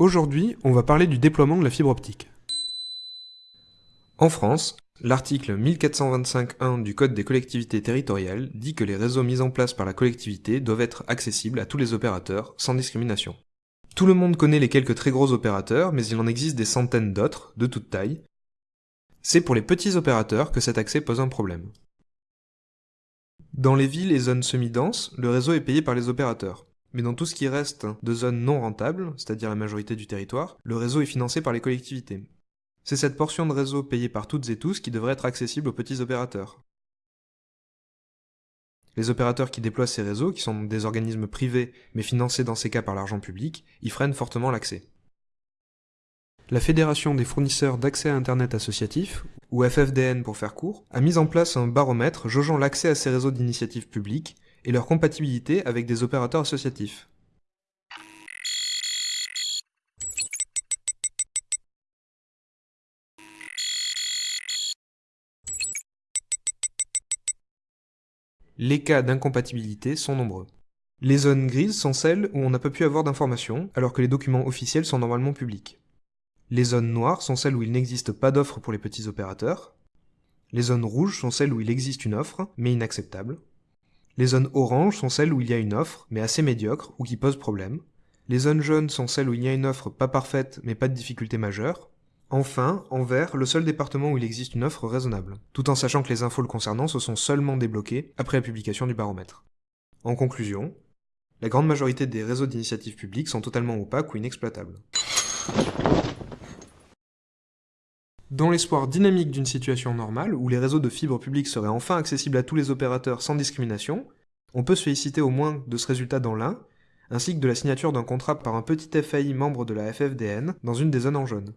Aujourd'hui, on va parler du déploiement de la fibre optique. En France, l'article 1425.1 du Code des collectivités territoriales dit que les réseaux mis en place par la collectivité doivent être accessibles à tous les opérateurs, sans discrimination. Tout le monde connaît les quelques très gros opérateurs, mais il en existe des centaines d'autres, de toute taille. C'est pour les petits opérateurs que cet accès pose un problème. Dans les villes et zones semi-denses, le réseau est payé par les opérateurs. Mais dans tout ce qui reste de zones non rentables, c'est-à-dire la majorité du territoire, le réseau est financé par les collectivités. C'est cette portion de réseau payée par toutes et tous qui devrait être accessible aux petits opérateurs. Les opérateurs qui déploient ces réseaux, qui sont des organismes privés mais financés dans ces cas par l'argent public, y freinent fortement l'accès. La Fédération des fournisseurs d'accès à Internet associatif, ou FFDN pour faire court, a mis en place un baromètre jaugeant l'accès à ces réseaux d'initiative publique et leur compatibilité avec des opérateurs associatifs. Les cas d'incompatibilité sont nombreux. Les zones grises sont celles où on n'a pas pu avoir d'informations, alors que les documents officiels sont normalement publics. Les zones noires sont celles où il n'existe pas d'offre pour les petits opérateurs. Les zones rouges sont celles où il existe une offre, mais inacceptable. Les zones oranges sont celles où il y a une offre, mais assez médiocre, ou qui pose problème. Les zones jaunes sont celles où il y a une offre pas parfaite, mais pas de difficulté majeure. Enfin, en vert, le seul département où il existe une offre raisonnable, tout en sachant que les infos le concernant se sont seulement débloquées après la publication du baromètre. En conclusion, la grande majorité des réseaux d'initiatives publiques sont totalement opaques ou inexploitables. Dans l'espoir dynamique d'une situation normale, où les réseaux de fibres publiques seraient enfin accessibles à tous les opérateurs sans discrimination, on peut se féliciter au moins de ce résultat dans l'un, ainsi que de la signature d'un contrat par un petit FAI membre de la FFDN dans une des zones en jaune.